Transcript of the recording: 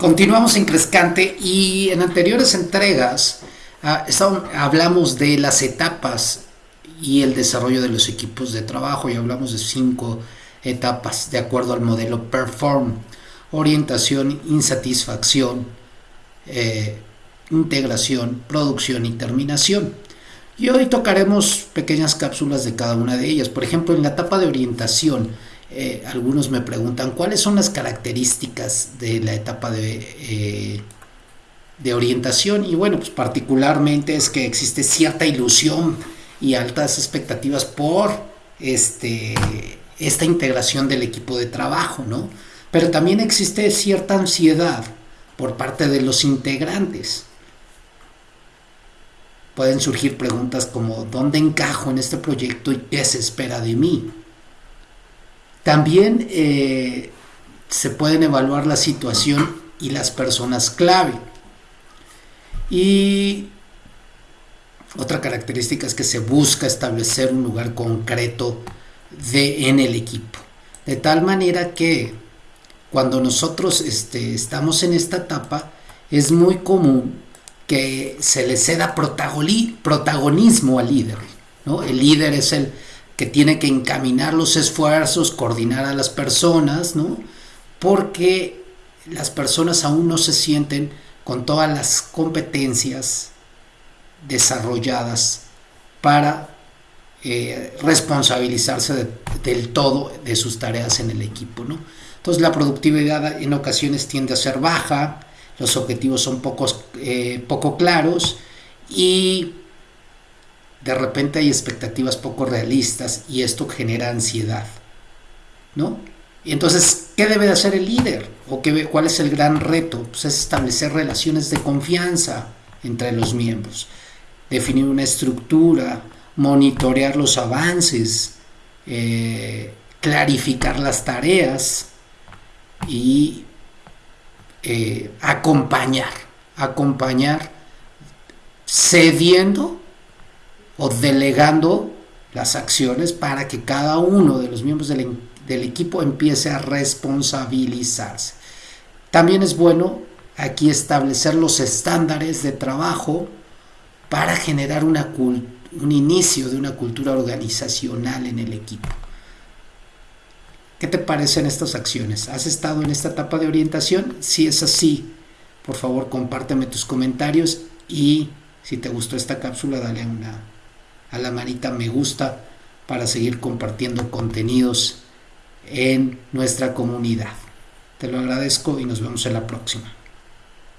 Continuamos en Crescante y en anteriores entregas ah, hablamos de las etapas y el desarrollo de los equipos de trabajo y hablamos de cinco etapas de acuerdo al modelo Perform, orientación, insatisfacción, eh, integración, producción y terminación. Y hoy tocaremos pequeñas cápsulas de cada una de ellas. Por ejemplo, en la etapa de orientación, eh, algunos me preguntan cuáles son las características de la etapa de, eh, de orientación. Y bueno, pues particularmente es que existe cierta ilusión y altas expectativas por este, esta integración del equipo de trabajo, ¿no? Pero también existe cierta ansiedad por parte de los integrantes. Pueden surgir preguntas como ¿dónde encajo en este proyecto y qué se espera de mí? También eh, se pueden evaluar la situación y las personas clave. Y otra característica es que se busca establecer un lugar concreto de, en el equipo. De tal manera que cuando nosotros este, estamos en esta etapa, es muy común que se le ceda protagonismo al líder. ¿no? El líder es el que tiene que encaminar los esfuerzos, coordinar a las personas, ¿no? porque las personas aún no se sienten con todas las competencias desarrolladas para eh, responsabilizarse del todo de sus tareas en el equipo. ¿no? Entonces la productividad en ocasiones tiende a ser baja, los objetivos son pocos, eh, poco claros y de repente hay expectativas poco realistas y esto genera ansiedad. ¿no? Y entonces, ¿qué debe de hacer el líder? ¿O qué, cuál es el gran reto? Pues es establecer relaciones de confianza entre los miembros definir una estructura, monitorear los avances, eh, clarificar las tareas y eh, acompañar, acompañar cediendo o delegando las acciones para que cada uno de los miembros del, equipo empiece a responsabilizarse. También es bueno aquí establecer los estándares de trabajo para generar un inicio de una cultura organizacional en el equipo. ¿Qué te parecen estas acciones? ¿Has estado en esta etapa de orientación? Si es así, por favor compárteme tus comentarios y si te gustó esta cápsula, dale una, a la manita me gusta para seguir compartiendo contenidos en nuestra comunidad. Te lo agradezco y nos vemos en la próxima.